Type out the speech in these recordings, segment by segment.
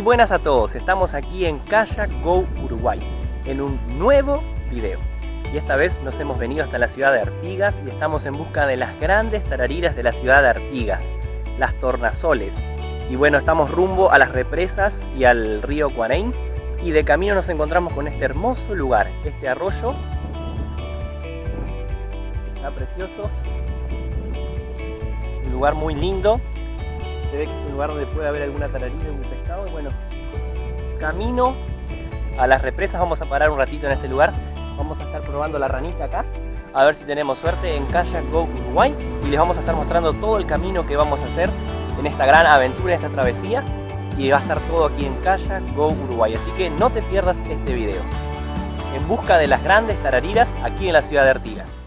buenas a todos, estamos aquí en Kayak Go Uruguay en un nuevo video. Y esta vez nos hemos venido hasta la ciudad de Artigas y estamos en busca de las grandes tarariras de la ciudad de Artigas, las tornasoles. Y bueno, estamos rumbo a las represas y al río Cuarein y de camino nos encontramos con este hermoso lugar, este arroyo. Está precioso. Un lugar muy lindo. Se ve que es un lugar donde puede haber alguna tararira, un y bueno, camino a las represas, vamos a parar un ratito en este lugar, vamos a estar probando la ranita acá, a ver si tenemos suerte en Kayak Go Uruguay. Y les vamos a estar mostrando todo el camino que vamos a hacer en esta gran aventura, en esta travesía. Y va a estar todo aquí en Kayak Go Uruguay, así que no te pierdas este video. En busca de las grandes tarariras aquí en la ciudad de Artigas.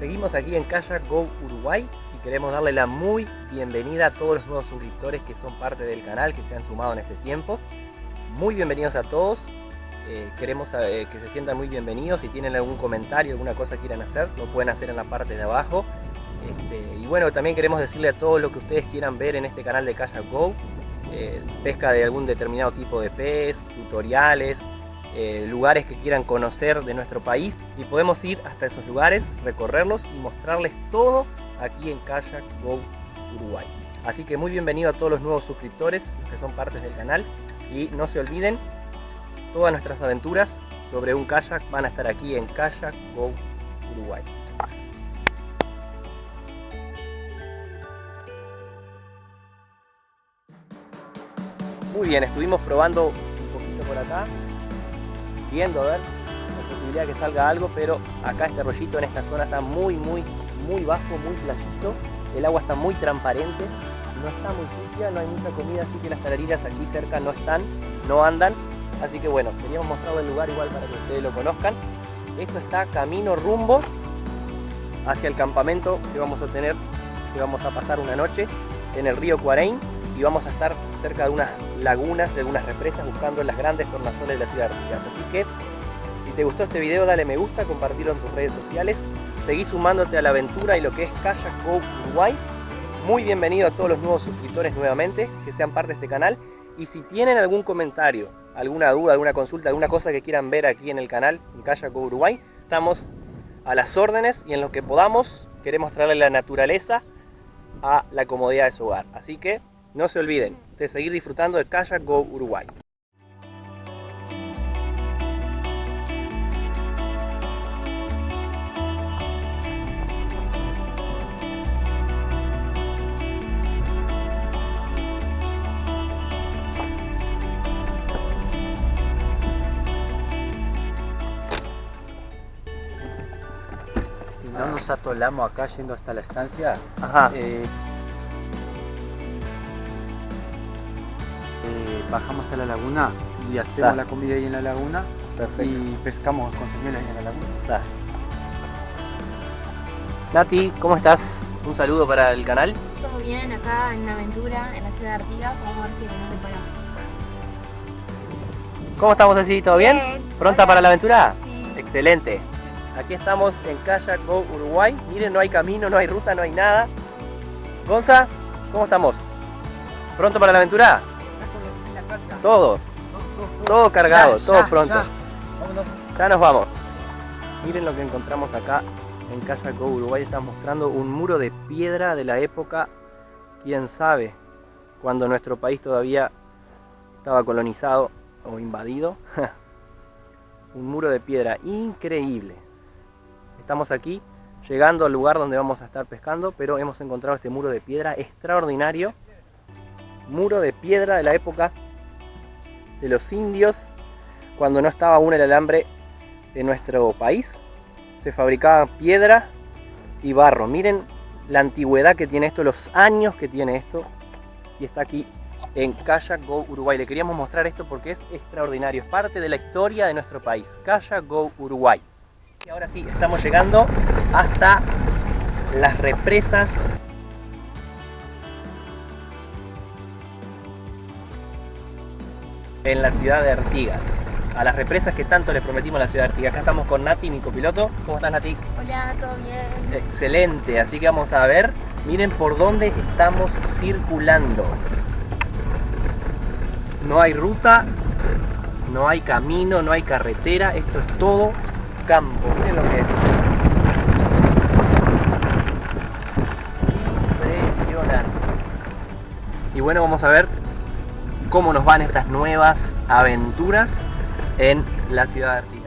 Seguimos aquí en Kayak Go Uruguay y queremos darle la muy bienvenida a todos los nuevos suscriptores que son parte del canal, que se han sumado en este tiempo. Muy bienvenidos a todos, eh, queremos eh, que se sientan muy bienvenidos, si tienen algún comentario, alguna cosa que quieran hacer, lo pueden hacer en la parte de abajo. Este, y bueno, también queremos decirle a todos lo que ustedes quieran ver en este canal de Kayak Go, eh, pesca de algún determinado tipo de pez, tutoriales, eh, lugares que quieran conocer de nuestro país y podemos ir hasta esos lugares, recorrerlos y mostrarles todo aquí en Kayak Go Uruguay. Así que muy bienvenido a todos los nuevos suscriptores que son partes del canal y no se olviden, todas nuestras aventuras sobre un kayak van a estar aquí en Kayak Go Uruguay. Muy bien, estuvimos probando un poquito por acá viendo a ver la posibilidad de que salga algo, pero acá este rollito en esta zona está muy, muy, muy bajo, muy playito. El agua está muy transparente, no está muy sucia, no hay mucha comida, así que las tarariras aquí cerca no están, no andan. Así que bueno, queríamos mostrar el lugar igual para que ustedes lo conozcan. Esto está camino rumbo hacia el campamento que vamos a tener, que vamos a pasar una noche en el río Cuarein y vamos a estar cerca de unas lagunas, de unas represas, buscando las grandes tornasoles de la ciudad de Artigas. Así que, si te gustó este video, dale me gusta, compartirlo en tus redes sociales, seguí sumándote a la aventura y lo que es Kayak Go Uruguay. Muy bienvenido a todos los nuevos suscriptores nuevamente, que sean parte de este canal. Y si tienen algún comentario, alguna duda, alguna consulta, alguna cosa que quieran ver aquí en el canal, en Kayak Go Uruguay, estamos a las órdenes y en lo que podamos queremos traerle la naturaleza a la comodidad de su hogar. Así que no se olviden de seguir disfrutando de Kayak Go Uruguay. Si no nos atolamos acá yendo hasta la estancia, Ajá. eh, bajamos hasta la laguna y hacemos Da. la comida ahí en la laguna Perfecto. y pescamos con señuelas ahí en la laguna. Nati, ¿cómo estás? Un saludo para el canal. Todo bien acá en una aventura en la ciudad de Artigas, vamos a ver si nos deparamos. ¿Cómo estamos así? ¿Todo bien? Bien. ¿Pronta Hola. para la aventura? Sí. Excelente. Aquí estamos en Kayak Go Uruguay. Miren, no hay camino, no hay ruta, no hay nada. Gonza, ¿cómo estamos? ¿Pronto para la aventura? Todo. Todo cargado, Ya, todo ya, pronto. ya. Nos vamos. Miren lo que encontramos acá en Kayak Go Uruguay. Está mostrando un muro de piedra de la época, quién sabe, cuando nuestro país todavía estaba colonizado o invadido. un muro de piedra increíble. Estamos aquí llegando al lugar donde vamos a estar pescando, pero hemos encontrado este muro de piedra extraordinario. Muro de piedra de la época de los indios, cuando no estaba aún el alambre en nuestro país. Se fabricaba piedra y barro. Miren la antigüedad que tiene esto, los años que tiene esto. Y está aquí en Kayak Go Uruguay. Le queríamos mostrar esto porque es extraordinario, es parte de la historia de nuestro país. Kayak Go Uruguay. Y ahora sí, estamos llegando hasta las represas en la ciudad de Artigas. A las represas que tanto les prometimos a la ciudad de Artigas. Acá estamos con Nati, mi copiloto. ¿Cómo estás, Nati? Hola, ¿todo bien? Excelente, así que vamos a ver, miren por dónde estamos circulando. No hay ruta, no hay camino, no hay carretera, esto es todo campo. Miren lo que es. Impresionante. Y bueno, vamos a ver cómo nos van estas nuevas aventuras en la ciudad de.